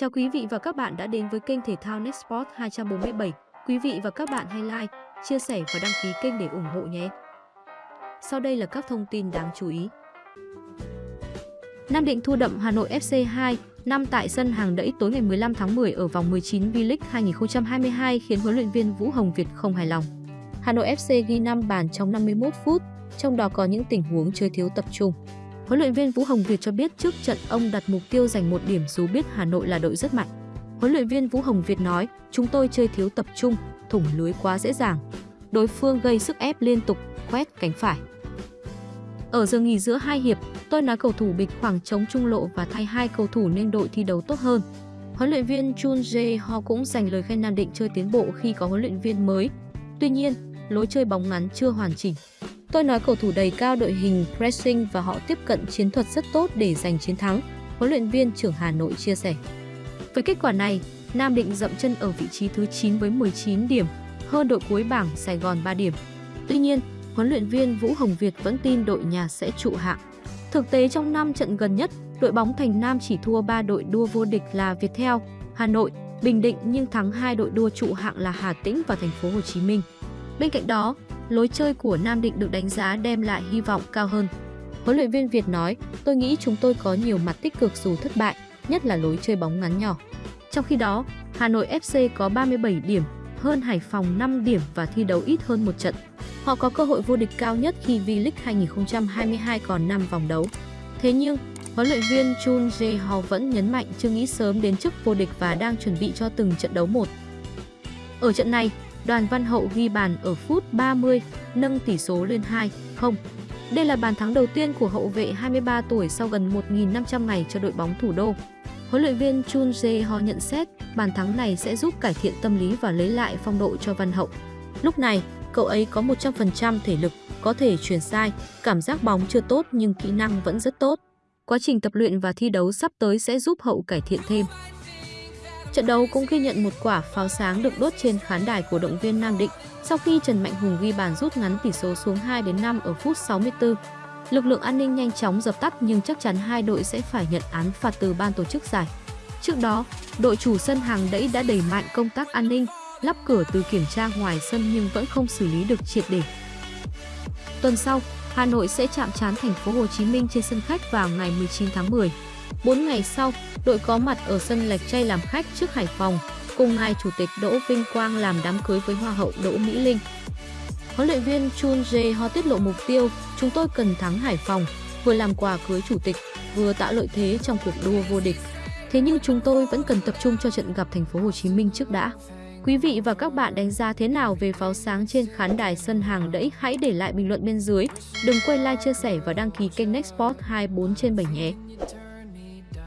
Chào quý vị và các bạn đã đến với kênh thể thao NetSport 247. Quý vị và các bạn hãy like, chia sẻ và đăng ký kênh để ủng hộ nhé. Sau đây là các thông tin đáng chú ý. Nam Định thua đậm Hà Nội FC 2 năm tại sân hàng đẫy tối ngày 15 tháng 10 ở vòng 19 V-League 2022 khiến huấn luyện viên Vũ Hồng Việt không hài lòng. Hà Nội FC ghi 5 bàn trong 51 phút, trong đó có những tình huống chơi thiếu tập trung. Huấn luyện viên Vũ Hồng Việt cho biết trước trận ông đặt mục tiêu giành một điểm dù biết Hà Nội là đội rất mạnh. Huấn luyện viên Vũ Hồng Việt nói, chúng tôi chơi thiếu tập trung, thủng lưới quá dễ dàng. Đối phương gây sức ép liên tục, quét cánh phải. Ở giờ nghỉ giữa hai hiệp, tôi nói cầu thủ bịch khoảng trống trung lộ và thay hai cầu thủ nên đội thi đấu tốt hơn. Huấn luyện viên Chun Jae Ho cũng dành lời khen Nam Định chơi tiến bộ khi có huấn luyện viên mới. Tuy nhiên, lối chơi bóng ngắn chưa hoàn chỉnh. Tôi nói cầu thủ đầy cao đội hình pressing và họ tiếp cận chiến thuật rất tốt để giành chiến thắng, huấn luyện viên trưởng Hà Nội chia sẻ. Với kết quả này, Nam Định dậm chân ở vị trí thứ 9 với 19 điểm, hơn đội cuối bảng Sài Gòn 3 điểm. Tuy nhiên, huấn luyện viên Vũ Hồng Việt vẫn tin đội nhà sẽ trụ hạng. Thực tế trong 5 trận gần nhất, đội bóng Thành Nam chỉ thua 3 đội đua vô địch là Viettel, Hà Nội, Bình Định nhưng thắng hai đội đua trụ hạng là Hà Tĩnh và Thành phố Hồ Chí Minh. Bên cạnh đó, lối chơi của Nam Định được đánh giá đem lại hy vọng cao hơn. Huấn luyện viên Việt nói, tôi nghĩ chúng tôi có nhiều mặt tích cực dù thất bại, nhất là lối chơi bóng ngắn nhỏ. Trong khi đó, Hà Nội FC có 37 điểm, hơn Hải Phòng 5 điểm và thi đấu ít hơn một trận. Họ có cơ hội vô địch cao nhất khi V-League 2022 còn 5 vòng đấu. Thế nhưng, huấn luyện viên Chun Jae-ho vẫn nhấn mạnh chưa nghĩ sớm đến chức vô địch và đang chuẩn bị cho từng trận đấu một. Ở trận này, Đoàn Văn Hậu ghi bàn ở phút 30, nâng tỷ số lên 2-0. Đây là bàn thắng đầu tiên của hậu vệ 23 tuổi sau gần 1.500 ngày cho đội bóng thủ đô. Huấn luyện viên Chun Jae-ho nhận xét bàn thắng này sẽ giúp cải thiện tâm lý và lấy lại phong độ cho Văn Hậu. Lúc này, cậu ấy có 100% thể lực, có thể chuyển sai, cảm giác bóng chưa tốt nhưng kỹ năng vẫn rất tốt. Quá trình tập luyện và thi đấu sắp tới sẽ giúp Hậu cải thiện thêm. Trận đấu cũng ghi nhận một quả pháo sáng được đốt trên khán đài của động viên Nam Định sau khi Trần Mạnh Hùng ghi bàn rút ngắn tỷ số xuống 2 đến 5 ở phút 64. Lực lượng an ninh nhanh chóng dập tắt nhưng chắc chắn hai đội sẽ phải nhận án phạt từ ban tổ chức giải. Trước đó, đội chủ sân hàng đẫy đã đẩy mạnh công tác an ninh, lắp cửa từ kiểm tra ngoài sân nhưng vẫn không xử lý được triệt để. Tuần sau, Hà Nội sẽ chạm trán thành phố Hồ Chí Minh trên sân khách vào ngày 19 tháng 10. 4 ngày sau, đội có mặt ở sân Lạch Tray làm khách trước Hải Phòng, cùng ngài Chủ tịch Đỗ Vinh Quang làm đám cưới với Hoa hậu Đỗ Mỹ Linh. Huấn luyện viên Chun Jae Ho tiết lộ mục tiêu, chúng tôi cần thắng Hải Phòng, vừa làm quà cưới chủ tịch, vừa tạo lợi thế trong cuộc đua vô địch. Thế nhưng chúng tôi vẫn cần tập trung cho trận gặp thành phố Hồ Chí Minh trước đã. Quý vị và các bạn đánh giá thế nào về pháo sáng trên khán đài sân hàng đẫy? Hãy để lại bình luận bên dưới. Đừng quên like, chia sẻ và đăng ký kênh Nextport 24 trên 7 nhé.